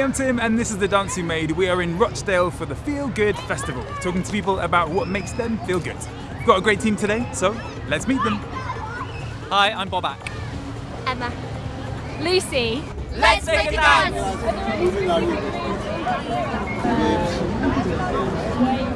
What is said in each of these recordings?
I'm Tim and this is The Dance Who Made. We are in Rochdale for the Feel Good Festival, talking to people about what makes them feel good. We've got a great team today, so let's meet them. Hi, I'm Bob Bobak. Emma. Lucy. Let's make a dance! Sam,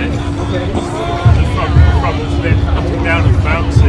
very static. The front, front's a bit up and down.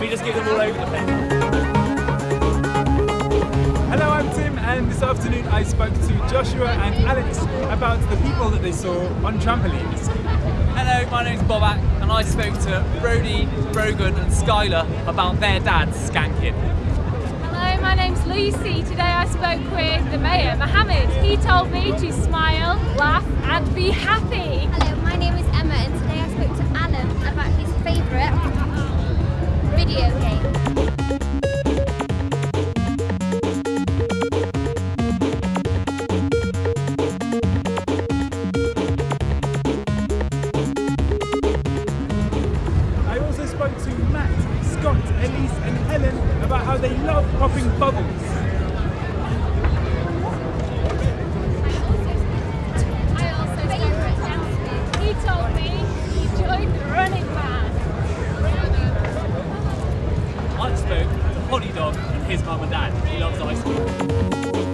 We just get them all over the place. Hello, I'm Tim and this afternoon I spoke to Joshua and Alex about the people that they saw on trampolines. Hello, my name's Bobak, and I spoke to Brody, Brogan, and Skylar about their dads skanking. Hello, my name's Lucy. Today I spoke with the mayor, Mohammed. He told me to smile, laugh, and be happy. Hello, my name is Elise and Helen about how they love popping bubbles. I spoke to Holly Dog and his mum and dad. He loves ice cream.